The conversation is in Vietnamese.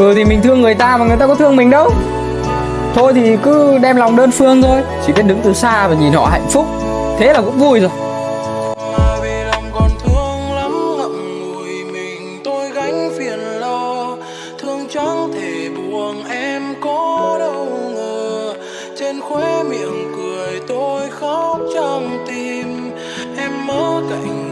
Ừ thì mình thương người ta mà người ta có thương mình đâu. Thôi thì cứ đem lòng đơn phương thôi. Chỉ biết đứng từ xa và nhìn họ hạnh phúc. Thế là cũng vui rồi. Khóe miệng cười tôi khóc trong tim. Em mơ cạnh